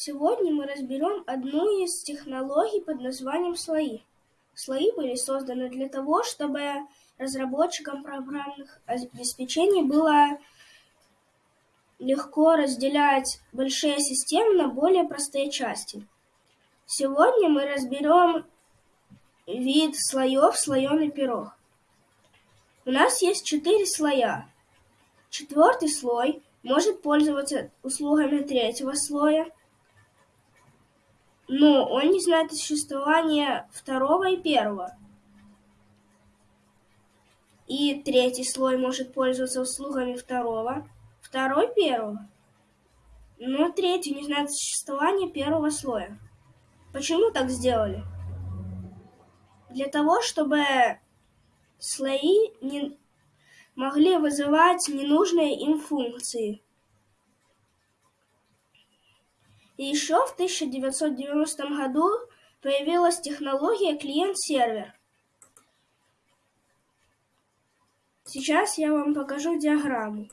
Сегодня мы разберем одну из технологий под названием слои. Слои были созданы для того, чтобы разработчикам программных обеспечений было легко разделять большие системы на более простые части. Сегодня мы разберем вид слоев слоеный пирог. У нас есть четыре слоя. Четвертый слой может пользоваться услугами третьего слоя, но он не знает существования второго и первого. И третий слой может пользоваться услугами второго, второй первого. Но третий не знает существования первого слоя. Почему так сделали? Для того, чтобы слои не могли вызывать ненужные им функции. И еще в 1990 году появилась технология клиент-сервер. Сейчас я вам покажу диаграмму.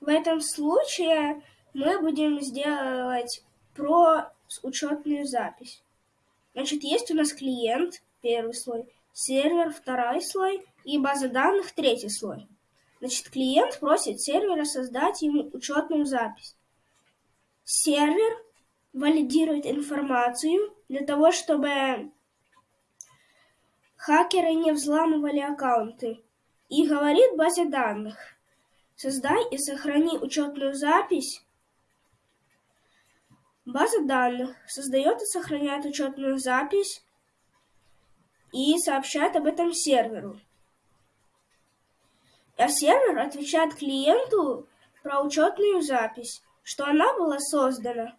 В этом случае мы будем сделать про учетную запись. Значит, есть у нас клиент, первый слой, сервер, второй слой и база данных, третий слой. Значит, клиент просит сервера создать ему учетную запись. Сервер валидирует информацию для того, чтобы хакеры не взламывали аккаунты и говорит базе данных – Создай и сохрани учетную запись. База данных создает и сохраняет учетную запись и сообщает об этом серверу. А сервер отвечает клиенту про учетную запись, что она была создана